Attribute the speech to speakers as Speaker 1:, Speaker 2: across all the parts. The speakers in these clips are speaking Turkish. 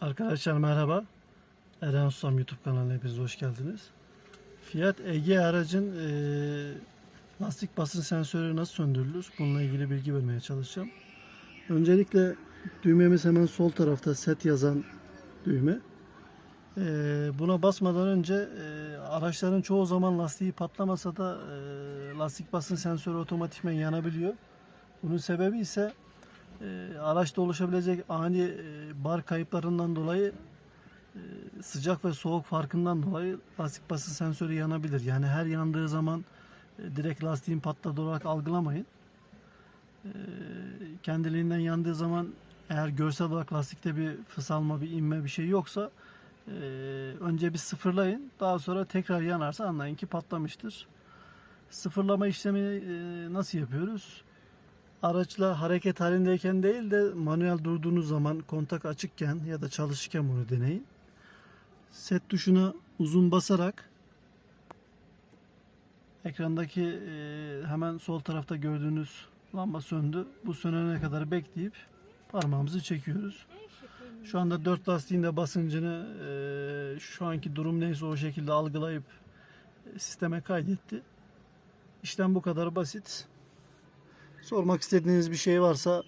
Speaker 1: Arkadaşlar merhaba. Eren Ustam YouTube kanalına hepiniz hoş geldiniz. Fiat Ege aracın eee, lastik basınç sensörü nasıl söndürülür? Bununla ilgili bilgi vermeye çalışacağım. Öncelikle düğmemiz hemen sol tarafta set yazan düğme. Eee, buna basmadan önce eee, araçların çoğu zaman lastiği patlamasa da eee, lastik basınç sensörü otomatikmen yanabiliyor. Bunun sebebi ise e, araçta oluşabilecek ani e, bar kayıplarından dolayı e, sıcak ve soğuk farkından dolayı lastik basınç sensörü yanabilir. Yani her yandığı zaman e, direkt lastiğin patladı olarak algılamayın. E, kendiliğinden yandığı zaman eğer görsel olarak lastikte bir fısalma, bir inme bir şey yoksa e, önce bir sıfırlayın. Daha sonra tekrar yanarsa anlayın ki patlamıştır. Sıfırlama işlemini e, nasıl yapıyoruz? Araçla hareket halindeyken değil de manuel durduğunuz zaman kontak açıkken ya da çalışırken bunu deneyin. Set tuşuna uzun basarak ekrandaki e, hemen sol tarafta gördüğünüz lamba söndü. Bu sönene kadar bekleyip parmağımızı çekiyoruz. Şu anda dört lastiğin de basıncını e, şu anki durum neyse o şekilde algılayıp e, sisteme kaydetti. İşlem bu kadar basit. Sormak istediğiniz bir şey varsa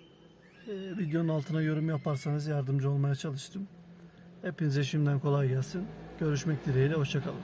Speaker 1: e, videonun altına yorum yaparsanız yardımcı olmaya çalıştım. Hepinize şimdiden kolay gelsin. Görüşmek dileğiyle. Hoşçakalın.